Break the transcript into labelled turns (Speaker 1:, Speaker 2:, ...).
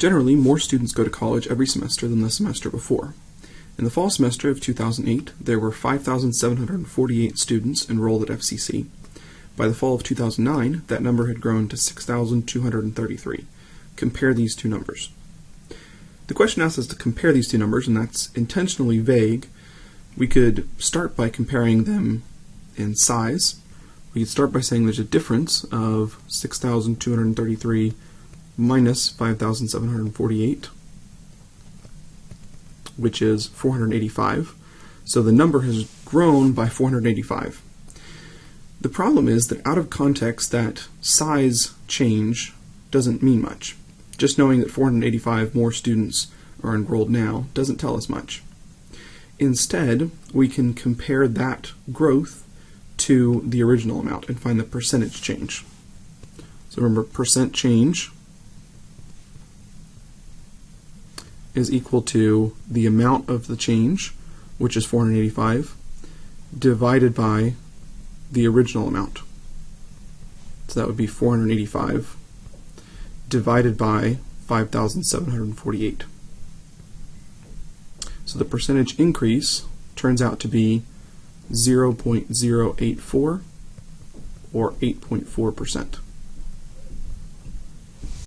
Speaker 1: Generally, more students go to college every semester than the semester before. In the fall semester of 2008, there were 5,748 students enrolled at FCC. By the fall of 2009, that number had grown to 6,233. Compare these two numbers. The question asks us to compare these two numbers, and that's intentionally vague. We could start by comparing them in size. We could start by saying there's a difference of 6,233 minus 5,748, which is 485. So the number has grown by 485. The problem is that out of context, that size change doesn't mean much. Just knowing that 485 more students are enrolled now doesn't tell us much. Instead, we can compare that growth to the original amount and find the percentage change. So remember, percent change is equal to the amount of the change, which is 485, divided by the original amount. So that would be 485 divided by 5,748. So the percentage increase turns out to be 0.084 or 8.4%.